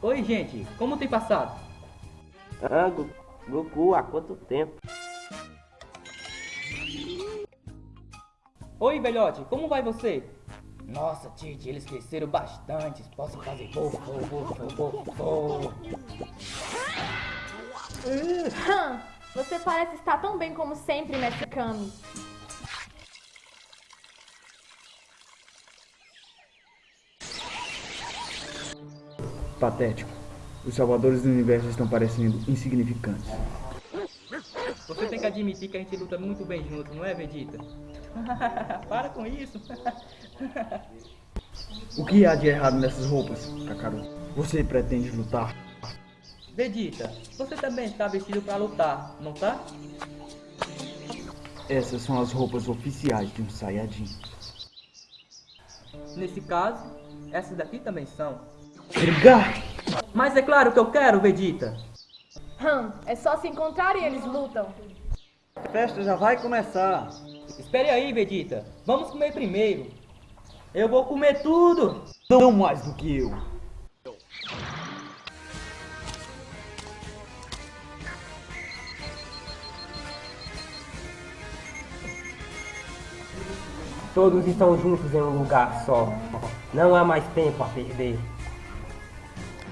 Oi, gente, como tem passado? Ah, Goku, há quanto tempo? Oi, velhote, como vai você? Nossa, Tite, eles cresceram bastante. Posso fazer voo, voo, voo. Hum, você parece estar tão bem como sempre, Mestre Kami. Patético. Os salvadores do universo estão parecendo insignificantes. Você tem que admitir que a gente luta muito bem junto, não é, Vegeta? Para com isso. o que há de errado nessas roupas, Kakaru? Você pretende lutar? Vegeta, você também está vestido para lutar, não tá? Essas são as roupas oficiais de um Saiyajin. Nesse caso, essas daqui também são. Brigar! Mas é claro que eu quero, Vegeta. Hum, é só se encontrarem e eles lutam. A festa já vai começar. Espere aí, Vegeta. Vamos comer primeiro. Eu vou comer tudo. Não mais do que eu. Todos estão juntos em um lugar só. Não há mais tempo a perder.